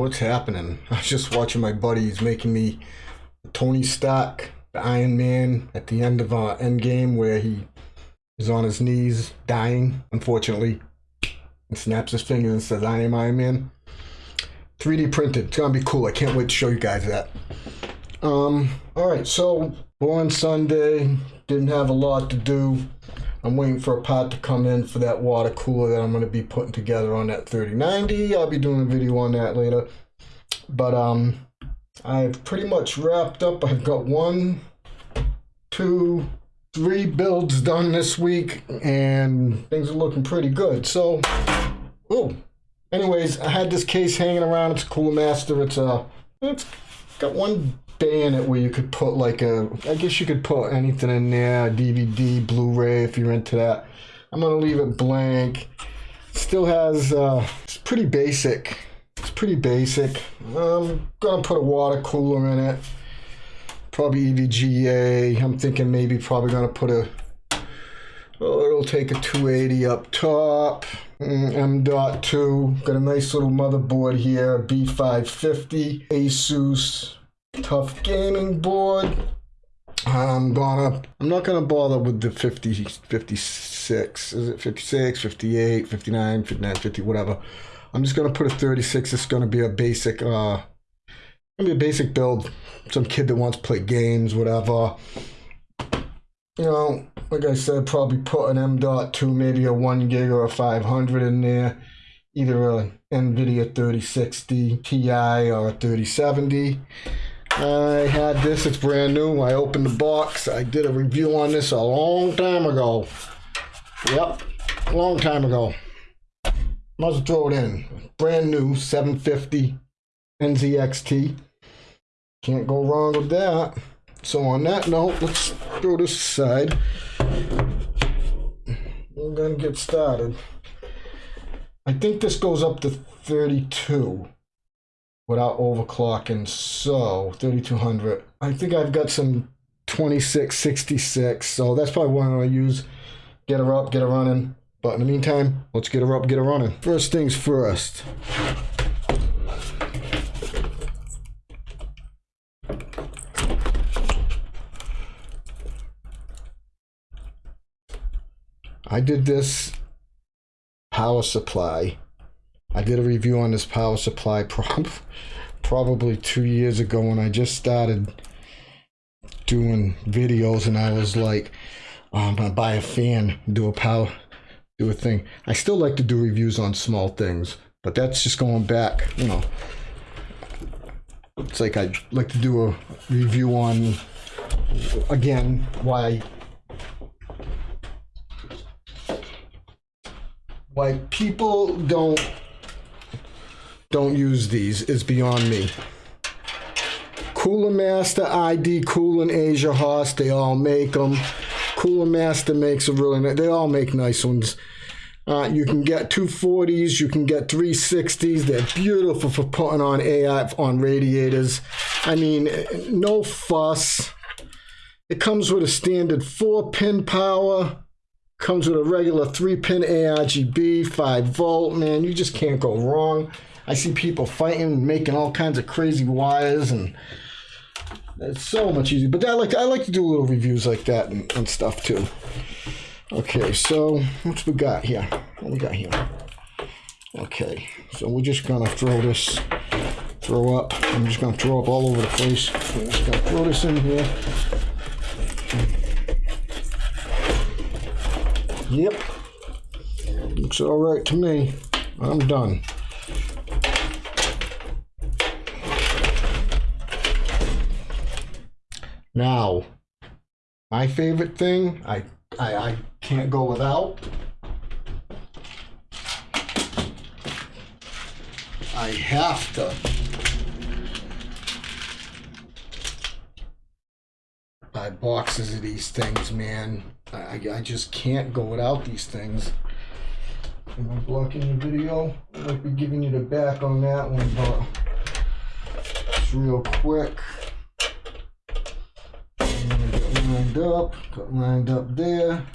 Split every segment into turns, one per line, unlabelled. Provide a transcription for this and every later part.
what's happening? I was just watching my buddy. He's making me Tony Stark, the Iron Man, at the end of uh, Endgame, where he is on his knees, dying, unfortunately, and snaps his fingers and says, I am Iron Man. 3D printed. It's gonna be cool. I can't wait to show you guys that. Um, alright, so born Sunday, didn't have a lot to do. I'm waiting for a pot to come in for that water cooler that I'm going to be putting together on that 3090. I'll be doing a video on that later. But um, I've pretty much wrapped up. I've got one, two, three builds done this week, and things are looking pretty good. So, oh, anyways, I had this case hanging around. It's a Cooler Master. It's a, it's got one bay in it where you could put like a, I guess you could put anything in there, DVD, Blu-ray if you're into that. I'm gonna leave it blank. Still has, uh, it's pretty basic. It's pretty basic. I'm gonna put a water cooler in it. Probably EVGA. I'm thinking maybe probably gonna put a, oh, it'll take a 280 up top. Mm, M.2. Got a nice little motherboard here, B550, Asus TUF gaming board. I'm gonna, I'm not gonna bother with the 50, 56, is it 56, 58, 59, 59, 50, whatever. I'm just gonna put a 36. It's gonna be a basic, uh, gonna be a basic build. Some kid that wants to play games, whatever. You know, like I said, probably put an M dot M.2, maybe a one gig or a 500 in there. Either a NVIDIA 3060 Ti or a 3070. I had this, it's brand new. I opened the box. I did a review on this a long time ago. Yep, a long time ago. Might as well throw it in. Brand new 750 NZXT. Can't go wrong with that. So on that note, let's throw this aside. We're gonna get started. I think this goes up to 32 without overclocking. So 3200. I think I've got some 2666. So that's probably one I'm gonna use. Get her up, get her running. But in the meantime, let's get her up, get her running. First things first. I did this power supply I did a review on this power supply prob probably two years ago when I just started doing videos and I was like, oh, I'm gonna buy a fan, do a power, do a thing. I still like to do reviews on small things, but that's just going back, you know. It's like I'd like to do a review on, again, why why people don't don't use these is beyond me. Cooler Master, ID, Cooling, Asiahorse, they all make them. Cooler Master makes a really nice, they all make nice ones. Uh, you can get 240s, you can get 360s. They're beautiful for putting on AI on radiators. I mean, no fuss. It comes with a standard 4 pin power, comes with a regular 3 pin ARGB, 5 volt. Man, you just can't go wrong. I see people fighting, making all kinds of crazy wires, and it's so much easier. But I like I like to do little reviews like that and, and stuff too. Okay, so what's we got here? What we got here? Okay, so we're just gonna throw this, throw up. I'm just gonna throw up all over the place. I'm just gonna throw this in here. Yep, looks all right to me. I'm done. Now, my favorite thing, I, I, I can't go without. I have to buy boxes of these things, man. I, I just can't go without these things. Am I blocking the video? I might be giving you the back on that one, but it's real quick lined up, got lined up there.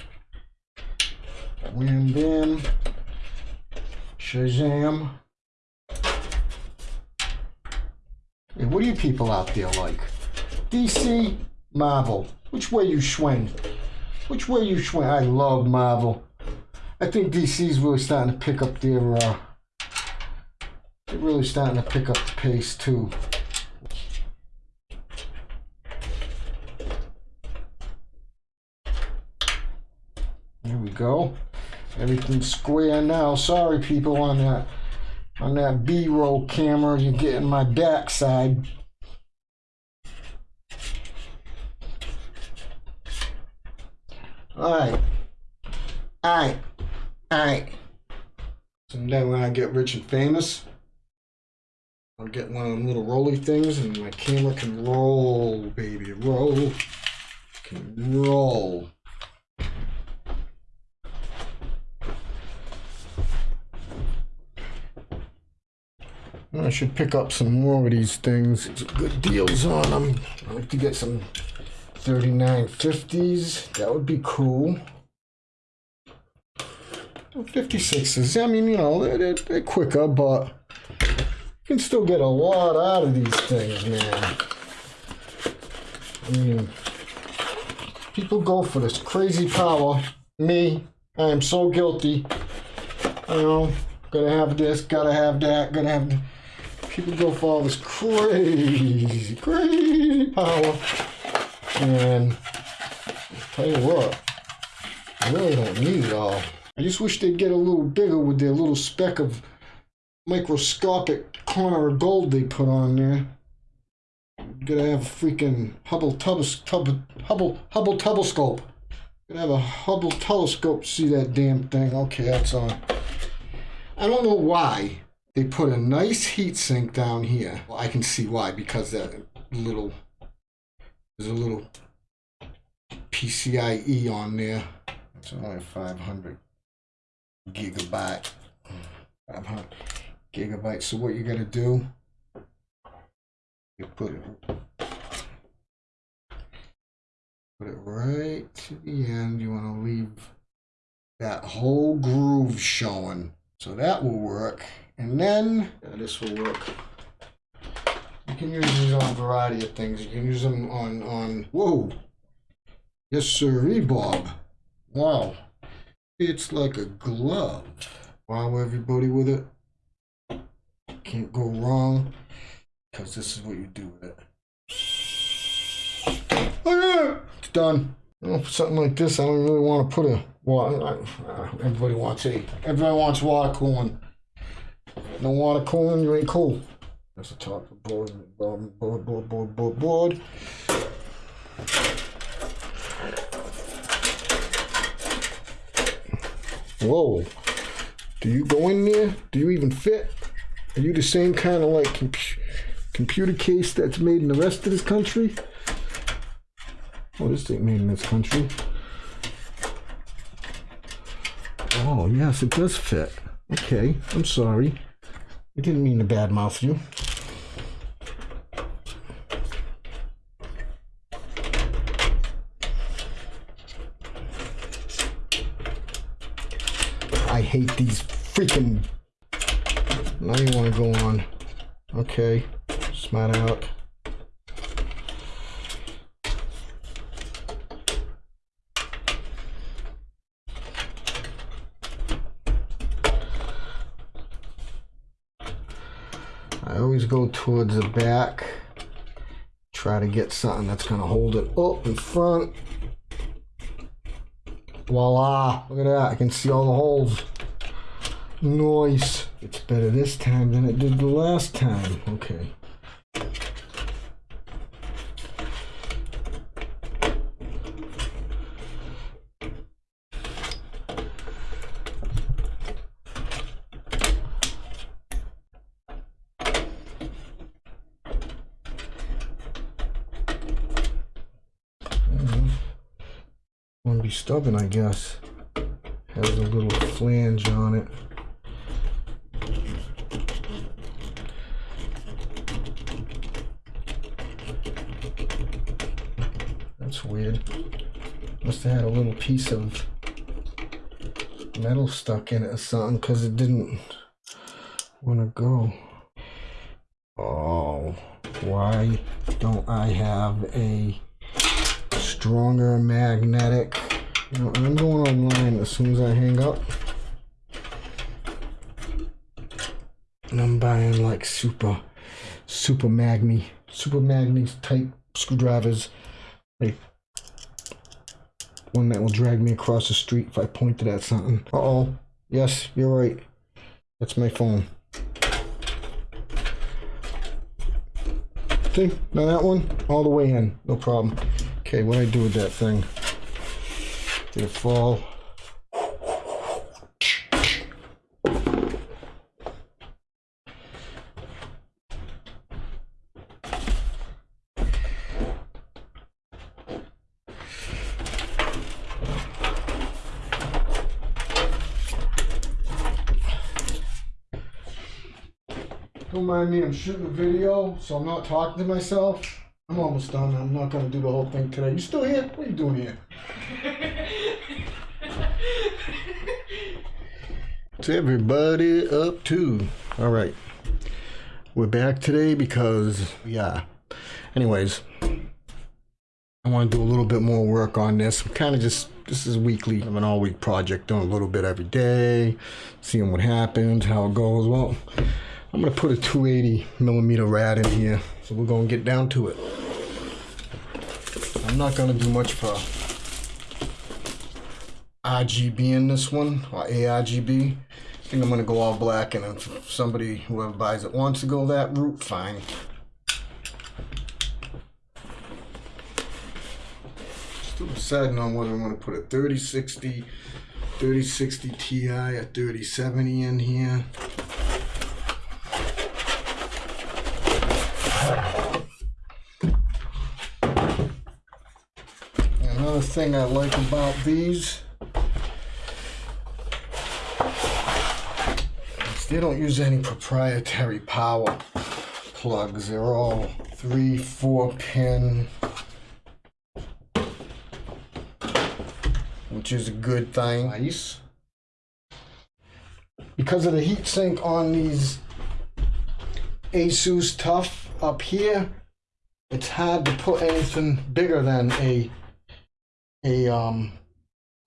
Wham bam. Shazam. Hey, what are you people out there like? DC, Marvel. Which way you swing? Which way you swing? I love Marvel. I think DC's really starting to pick up their. Uh, they're really starting to pick up the pace too. There we go. Everything's square now. Sorry, people, on that on that B-roll camera. You're getting my backside. All right, all right, all right. Someday when I get rich and famous, I'll get one of them little rolly things, and my camera can roll, baby, roll, can roll. I should pick up some more of these things. Some good deals on them. I like to get some 3950s. That would be cool. 56s. I mean, you know, they're, they're quicker, but you can still get a lot out of these things, man. I mean, people go for this crazy power. Me, I am so guilty. You know, gotta have this, gotta have that, gotta have. People go for all this crazy, crazy power. And tell you what, I really don't need it all. I just wish they'd get a little bigger with their little speck of microscopic corner of gold they put on there. Gotta have a freaking Hubble tubs, tub, Hubble Hubble telescope. Gotta have a Hubble telescope to see that damn thing. Okay, that's on. I don't know why they put a nice heat sink down here. Well, I can see why because that little there's a little PCIe on there. It's only 500 gigabyte. 500 gigabytes. So what you gotta do? You put it put it right to the end. You want to leave that whole groove showing. So that will work. And then this will work. You can use these on a variety of things. You can use them on on whoa. Yes, sir, Bob. Wow. It's like a glove. Wow, everybody with it. Can't go wrong. Because this is what you do with it. Oh yeah, it's done. You know, something like this, I don't really want to put a water. Everybody wants a. Everybody wants water cooling. No water cooling, you ain't cool. That's the top of board, board, board, board, board, board, board. Whoa. Do you go in there? Do you even fit? Are you the same kind of like compu- computer case that's made in the rest of this country? Oh, this ain't made in this country. Oh, yes, it does fit. Okay, I'm sorry. I didn't mean to badmouth you. I hate these freaking. Now you want to go on. Okay, smart out. I always go towards the back. Try to get something that's going to hold it up in front. Voila! Look at that. I can see all the holes. Nice. It's better this time than it did the last time. Okay. Be stubborn, I guess. Has a little flange on it. That's weird. Must have had a little piece of metal stuck in it or something because it didn't want to go. Oh, Why don't I have a stronger magnetic? Know, I'm going online as soon as I hang up. And I'm buying like super, super magni, super magni type screwdrivers. Like one that will drag me across the street if I pointed at something. Uh oh. Yes, you're right. That's my phone. See? Now that one, all the way in. No problem. Okay, what do I do with that thing? Did it fall? Don't mind me, I'm shooting a video, so I'm not talking to myself. I'm almost done. I'm not gonna do the whole thing today. You still here? What are you doing here? What's everybody up to? All right. We're back today because, yeah. Anyways, I want to do a little bit more work on this. I'm kind of just, this is weekly. I'm an all week project, doing a little bit every day, seeing what happens, how it goes. Well, I'm going to put a 280 millimeter rad in here. So we're going to get down to it. I'm not going to do much for RGB in this one, or ARGB. I think I'm going to go all black, and if somebody, whoever buys it, wants to go that route, fine. Still deciding on whether I'm going to put a 3060, 3060 Ti, a 3070 in here. Another thing I like about these they don't use any proprietary power plugs. They're all three, four pin, which is a good thing. Nice. Because of the heat sink on these Asus TUF up here, it's hard to put anything bigger than a a um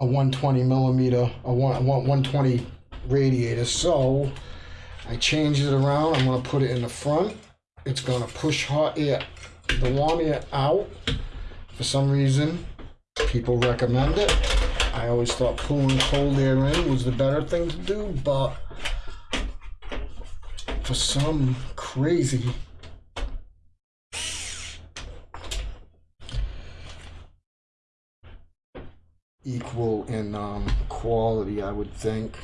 a 120 millimeter a one, a 120 radiator. So I changed it around. I'm gonna put it in the front. It's gonna push hot air the warm air out. For some reason people recommend it. I always thought pulling cold air in was the better thing to do but for some crazy equal in um, quality, I would think.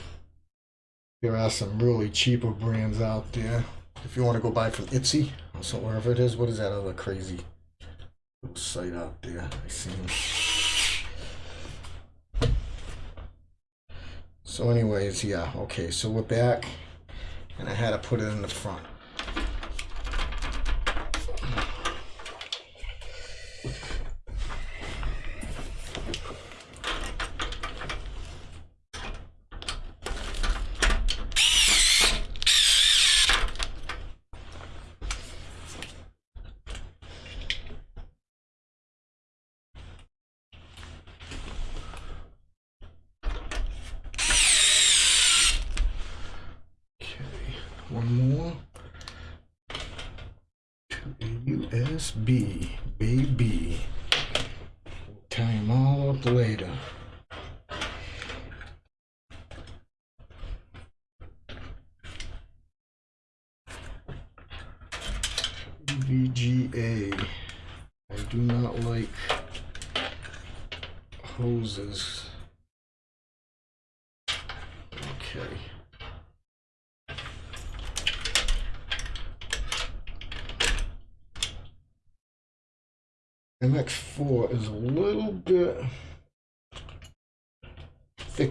There are some really cheaper brands out there. If you want to go buy from Etsy, so wherever it is, what is that other crazy site out there? I see. So anyways, yeah, okay, so we're back, and I had to put it in the front. One more. To a USB, baby. Tie them all up later. VGA. I do not like hoses. Okay. MX4 is a little bit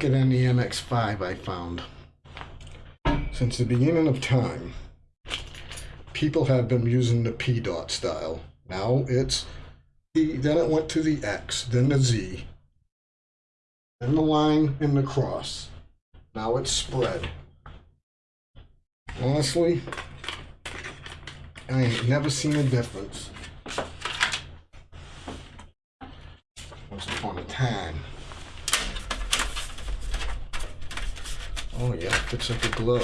than the MX5 I found. Since the beginning of time, people have been using the P dot style. Now it's the, then it went to the X, then the Z, then the line and the cross. Now it's spread. Honestly, I ain't never seen a difference. Once upon a time. Oh yeah, looks like a glove.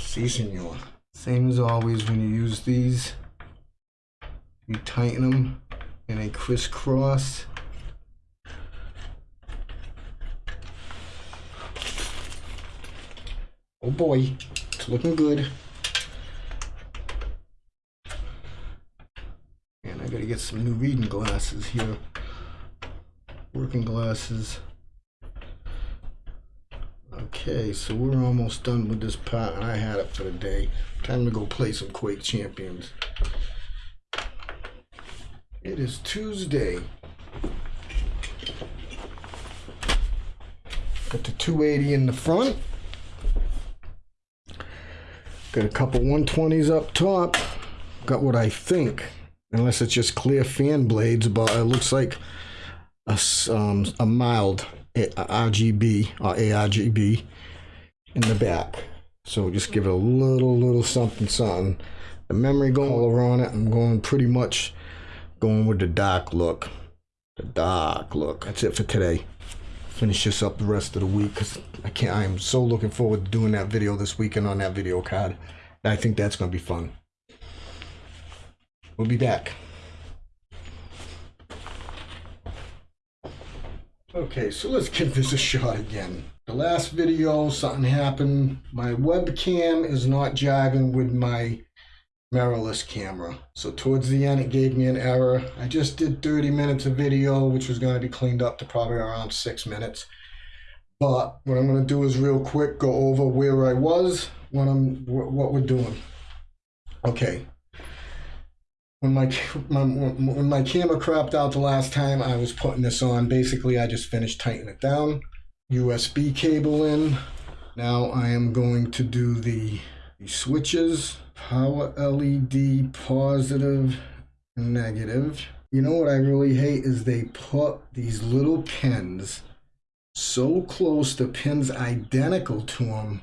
Si, senor. Same as always when you use these. You tighten them and they crisscross. Oh boy, it's looking good. And I gotta get some new reading glasses here. Working glasses. Okay, so we're almost done with this part. I had it for the day. Time to go play some Quake Champions. It is Tuesday. Got the 280 in the front. Got a couple 120s up top. Got what I think, unless it's just clear fan blades, but it looks like a, um, a mild RGB or ARGB in the back. So just give it a little, little something, something. The memory color on it, I'm going pretty much going with the dark look. The dark look. That's it for today finish this up the rest of the week because I can't. I am so looking forward to doing that video this weekend on that video card. I think that's going to be fun. We'll be back. Okay, so let's give this a shot again. The last video, something happened. My webcam is not jiving with my mirrorless camera. So towards the end, it gave me an error. I just did 30 minutes of video, which was going to be cleaned up to probably around six minutes. But what I'm going to do is real quick go over where I was when I'm what we're doing. Okay. When my, my when my camera crapped out the last time, I was putting this on. Basically, I just finished tightening it down. USB cable in. Now I am going to do the, the switches power LED positive, negative. You know what I really hate is they put these little pins so close to pins identical to them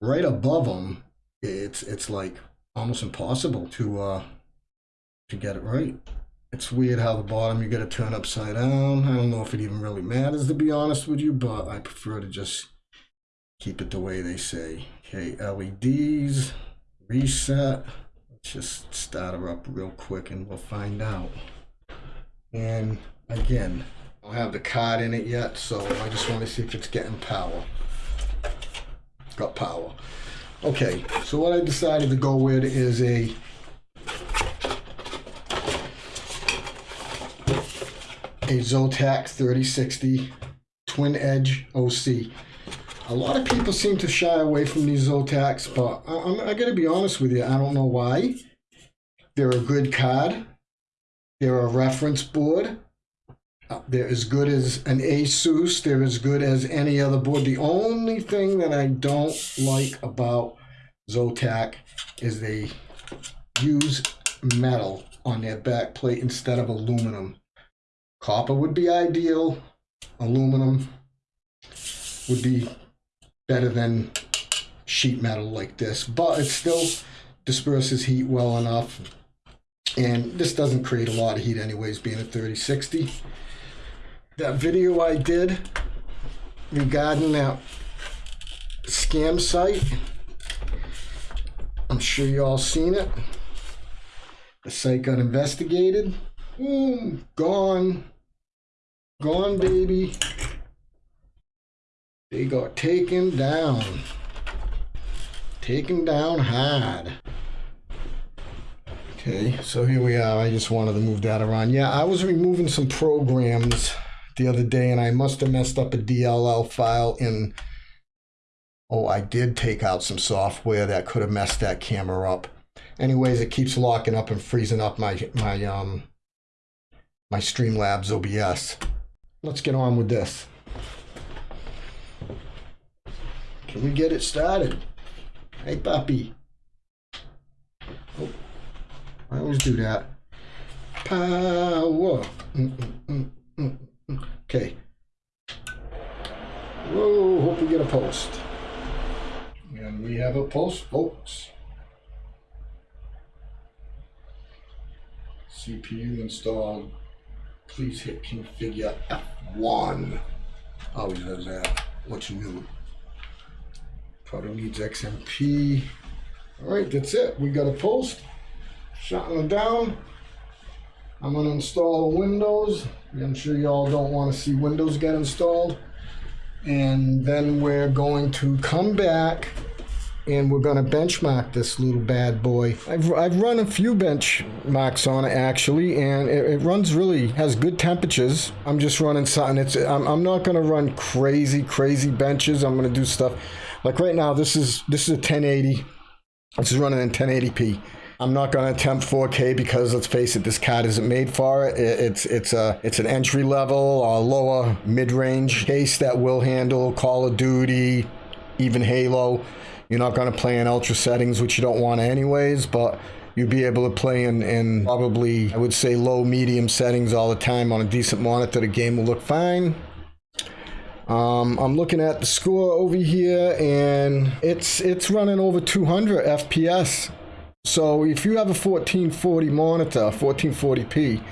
right above them it's it's like almost impossible to uh to get it right it's weird how the bottom you got to turn upside down i don't know if it even really matters to be honest with you but i prefer to just keep it the way they say. Okay, LEDs, reset. Let's just start her up real quick and we'll find out. And again, I don't have the card in it yet, so I just want to see if it's getting power. Got power. Okay, so what I decided to go with is a a Zotac 3060 Twin Edge OC. A lot of people seem to shy away from these Zotacs, but I, I'm, I gotta be honest with you, I don't know why. They're a good card. They're a reference board. They're as good as an Asus. They're as good as any other board. The only thing that I don't like about Zotac is they use metal on their back plate instead of aluminum. Copper would be ideal. Aluminum would be better than sheet metal like this, but it still disperses heat well enough. And this doesn't create a lot of heat anyways, being a 3060. That video I did regarding that scam site, I'm sure you all seen it. The site got investigated. Boom, gone. Gone, baby. They got taken down. Taken down hard. Okay, so here we are. I just wanted to move that around. Yeah, I was removing some programs the other day and I must have messed up a DLL file in... Oh, I did take out some software that could have messed that camera up. Anyways, it keeps locking up and freezing up my, my, um, my Streamlabs OBS. Let's get on with this. Can we get it started? Hey, puppy. Oh, I always do that. Power. Mm -mm -mm okay. Whoa, hope we get a post. And we have a post, folks. CPU installed. Please hit configure F1. Always does that. What's new? Probably needs XMP. All right, that's it. We got a post. Shutting it down. I'm gonna install Windows. I'm sure y'all don't want to see Windows get installed. And then we're going to come back and we're going to benchmark this little bad boy. I've, I've run a few benchmarks on it actually, and it, it runs really, has good temperatures. I'm just running something, it's, I'm, I'm not going to run crazy, crazy benches. I'm going to do stuff, like right now, this is, this is a 1080. This is running in 1080p. I'm not going to attempt 4K because let's face it, this card isn't made for it. It's it's a it's an entry level or lower mid range case that will handle Call of Duty, even Halo. You're not going to play in ultra settings, which you don't want anyways, but you'll be able to play in, in probably, I would say, low, medium settings all the time on a decent monitor. The game will look fine. Um, I'm looking at the score over here, and it's it's running over 200 FPS. So if you have a 1440 monitor, 1440p,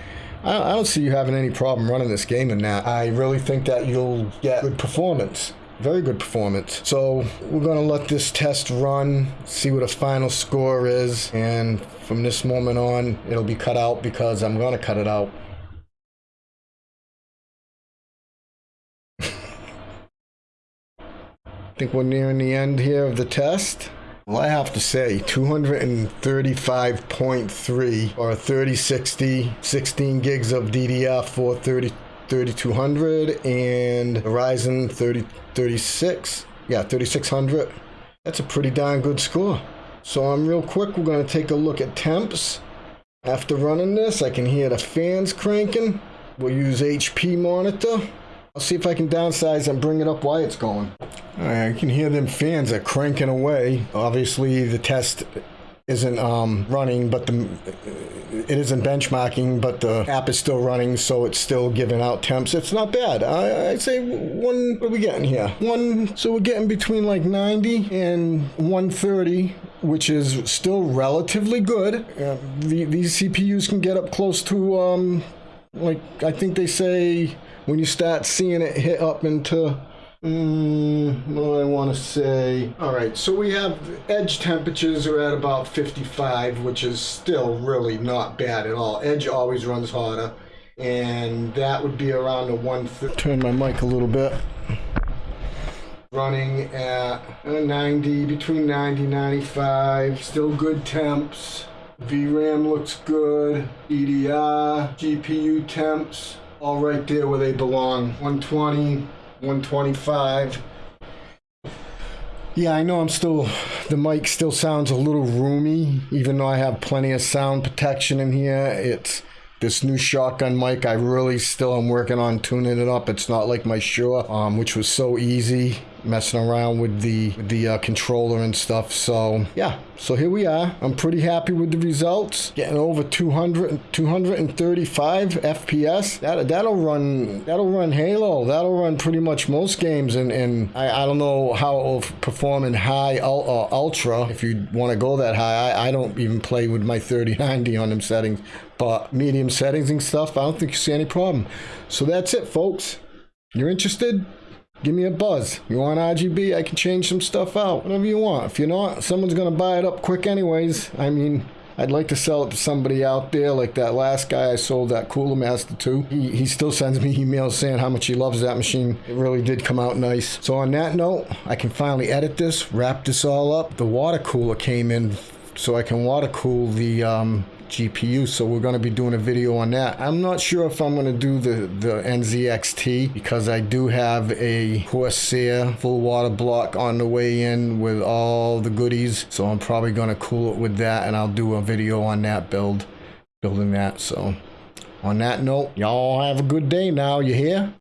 I don't see you having any problem running this game in that. I really think that you'll get good performance very good performance. So we're gonna let this test run, see what a final score is, and from this moment on, it'll be cut out because I'm gonna cut it out. I think we're nearing the end here of the test. Well, I have to say, 235.3 or 3060, 16 gigs of DDR4 30 3200 and Ryzen 30, 36. Yeah, 3600. That's a pretty darn good score. So I'm real quick, we're going to take a look at temps. After running this, I can hear the fans cranking. We'll use HP monitor. I'll see if I can downsize and bring it up while it's going. I can hear them fans are cranking away. Obviously, the test isn't um, running, but the it isn't benchmarking, but the app is still running, so it's still giving out temps. It's not bad. I, I'd say one. What are we getting here? One. So we're getting between like 90 and 130, which is still relatively good. Uh, the, these CPUs can get up close to um, like I think they say when you start seeing it hit up into Mm, what do I want to say? All right, so we have edge temperatures are at about 55, which is still really not bad at all. Edge always runs hotter, and that would be around a one. Turn my mic a little bit. Running at 90, between 90 95, still good temps. VRAM looks good. EDR, GPU temps, all right there where they belong. 120. 125. Yeah, I know I'm still, the mic still sounds a little roomy, even though I have plenty of sound protection in here. It's this new shotgun mic. I really still am working on tuning it up. It's not like my Shure, um, which was so easy messing around with the the uh, controller and stuff. So yeah, so here we are. I'm pretty happy with the results. Getting over 200, 235 FPS. That that'll run that'll run Halo. That'll run pretty much most games. And and I, I don't know how it'll perform in high uh, ultra if you want to go that high. I, I don't even play with my 3090 on them settings. But medium settings and stuff, I don't think you see any problem. So that's it, folks. You're interested? Give me a buzz. You want RGB? I can change some stuff out. Whatever you want. If you're not, someone's going to buy it up quick anyways. I mean, I'd like to sell it to somebody out there, like that last guy I sold that Cooler Master to. He, he still sends me emails saying how much he loves that machine. It really did come out nice. So on that note, I can finally edit this, wrap this all up. The water cooler came in so I can water cool the um, GPU. So we're going to be doing a video on that. I'm not sure if I'm going to do the, the NZXT because I do have a Corsair full water block on the way in with all the goodies. So I'm probably going to cool it with that and I'll do a video on that build, building that. So on that note, y'all have a good day now. You hear?